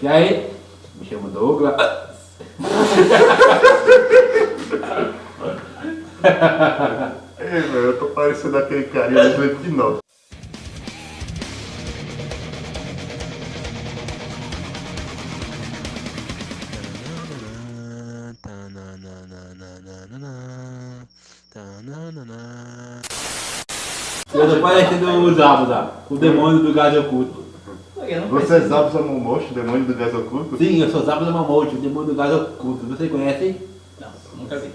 E aí? Me chamo Douglas. Ei, velho, eu tô parecendo aquele carinha do Slipknot. Eu tô parecendo o Zabuza, o demônio do gás oculto. Você é Zabuza Momoshi, demônio do gás oculto? Sim, eu sou Zabuza o demônio do gás oculto. Você conhece? Não, nunca vi.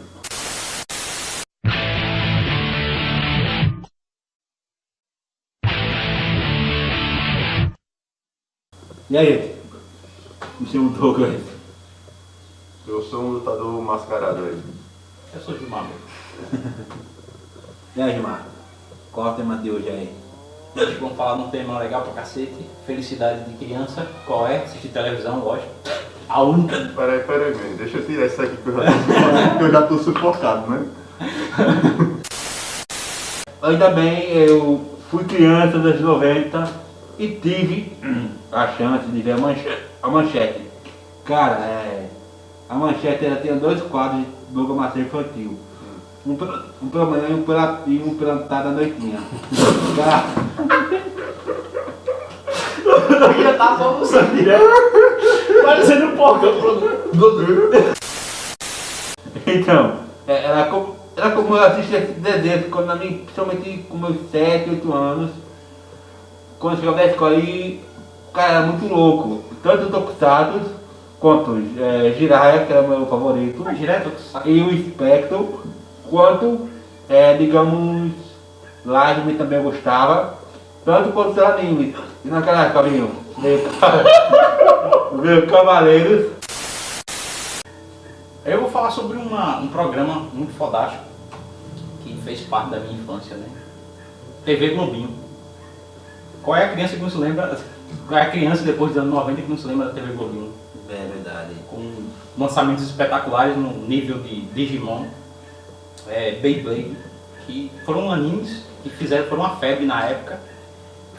E aí? Me chamo Douglas. Eu sou um lutador mascarado aí. Eu sou Gilmar. E aí, Gilmar? Qual é o tema de hoje aí? Hoje vamos falar de um tema legal pra cacete. Felicidade de criança. Qual é? Assistir televisão, lógico. A única. Peraí, peraí, man. deixa eu tirar isso aqui que eu já tô, sufocado, que eu já tô sufocado, né? Ainda bem, eu fui criança dos 90 e tive a chance de ver a manchete. A manchete. Cara, é, a manchete ela tinha dois quadros de programação infantil. Um, pela- um pela manhã e um pela, e um pela tarde à noitinha. Cara, Tava almoçando direto. Parecendo um porcão. então, é, era como, era como eu assistia esse desenho quando na minha, principalmente com meus 7, 8 anos. Quando eu chegava da escola e cara, era muito louco. Tanto o Tokusatsu quanto é, Jiraiya, que era o meu favorito. Mas direto, saco. e o Spectro, quanto, é, digamos, Lajme também eu gostava, tanto quanto os animes. E naquela época, viu? Veio Cavaleiros, Eu vou falar sobre uma, um programa muito fodástico que fez parte da minha infância, né? TV Globinho. Qual é a criança que não se lembra? Qual é a criança depois dos anos 90 que não se lembra da TV Globinho? é verdade. Com lançamentos espetaculares no nível de Digimon, é, Beyblade, que foram animes que fizeram, foram uma febre na época,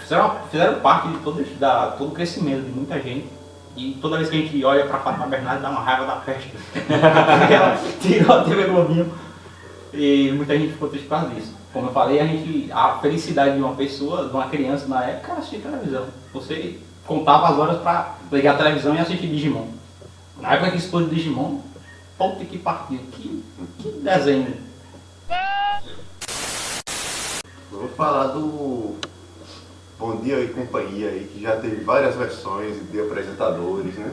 fizeram, fizeram parte de todo, da, todo o crescimento de muita gente. E toda vez que a gente olha pra Fátima Bernardes dá uma raiva da peste. Porque ela tirou a TV Globinho e muita gente ficou triste por causa disso. Como eu falei, a, gente, a felicidade de uma pessoa, de uma criança na época, era assistir televisão. Você contava as horas pra ligar a televisão e assistir Digimon. Na época que explodiu Digimon, puta que partiu. Que, que desenho. Vou falar do Bom Dia e Companhia aí, que já teve várias versões de apresentadores, né?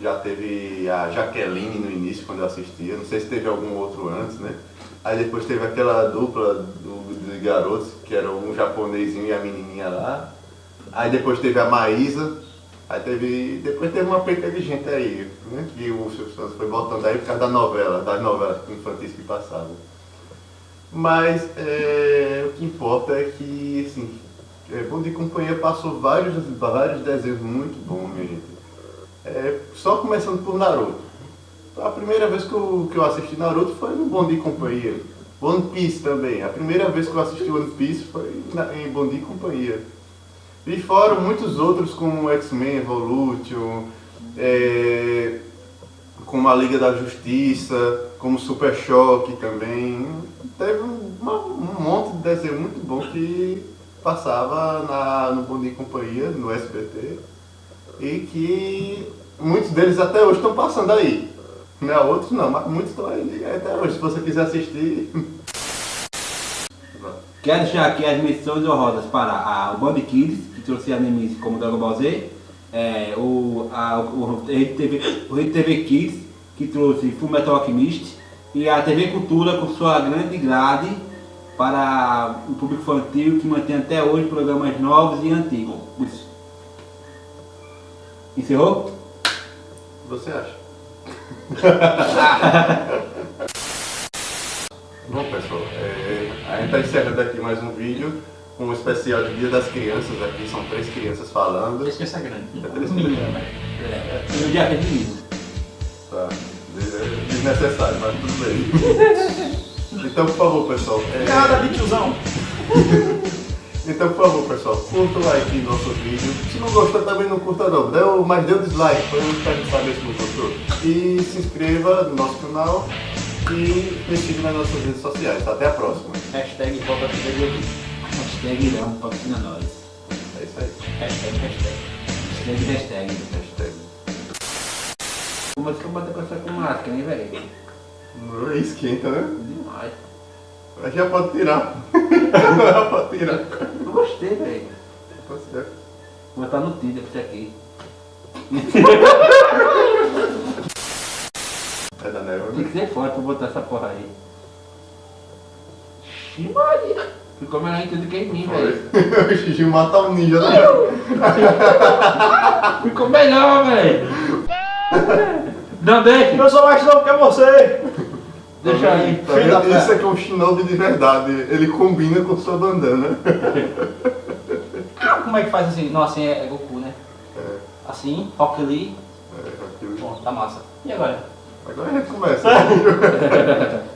Já teve a Jaqueline no início, quando eu assistia, não sei se teve algum outro antes, né? Aí depois teve aquela dupla do, de garotos, que era um japonesinho e a menininha lá. Aí depois teve a Maísa, aí teve. Depois teve uma penca de gente aí, né? Que o Silvio Santos foi botando aí por causa da novela, das novelas infantis que passavam. Mas é, o que importa é que, assim, é, Bom de Companhia passou vários, vários desenhos muito bons, minha gente. É, só começando por Naruto. A primeira vez que eu, que eu assisti Naruto foi no Bom de Companhia. One Piece também. A primeira vez que eu assisti One Piece foi na, em Bom de Companhia. E fora muitos outros como X-Men Evolution, é, como a Liga da Justiça, como Super Choque também. Teve uma- um monte de desenho muito bom que passava na, no Bom Dia e Companhia, no SBT, e que muitos deles até hoje estão passando aí. Né? Outros não, mas muitos estão aí até hoje. Se você quiser assistir. Quero deixar aqui as missões honrosas para a, o Band Kids, que trouxe animes como Dragon Ball Z, é, o, a, o, Rede TV, o Rede TV Kids, que trouxe Fullmetal Alchemist, e a TV Cultura com sua grande grade para o público infantil que mantém até hoje programas novos e antigos. Encerrou? Você acha? Bom pessoal, é, a gente está encerrando aqui mais um vídeo com um especial de Dia das Crianças aqui, são três crianças falando. Esse que é grande. É três crianças. né? É, no dia é de menino. Tá. É Desnecessário, mas tudo bem. Então, por favor, pessoal. é, Cara de tiozão. Então, por favor, pessoal, curta o like no nosso vídeo. Se não gostou, também não curta não. Deu, mas dê o dislike, para quero saber se não gostou. E se inscreva no nosso canal e me siga nas nossas redes sociais. Até a próxima. Hashtag volta. Hashtag Irão, patrocina nós. É isso aí. Hashtag, hashtag. Hashtag, hashtag. Hashtag. Mas que eu bater com essa com máscara, hein, velho? Não esquenta, né? Demais. Mas já pode tirar. já pode tirar. Eu gostei, velho. Tá certo. Vou botar no Tinder pra isso aqui. É da neve, Tem né? que ser forte pra botar essa porra aí. Ixi, Maria. Ficou melhor em tudo que em mim, velho. O Xixi mata um ninja, né? Ficou melhor, velho. Não, deixa. Eu sou mais novo que você! Deixa aí. Esse aqui é um shinobi de verdade. Ele combina com sua bandana. Como é que faz assim? Não, assim é, é Goku, né? É, Assim, Rock Lee. é, aquilo. Bom, tá massa. E agora? Agora a gente começa.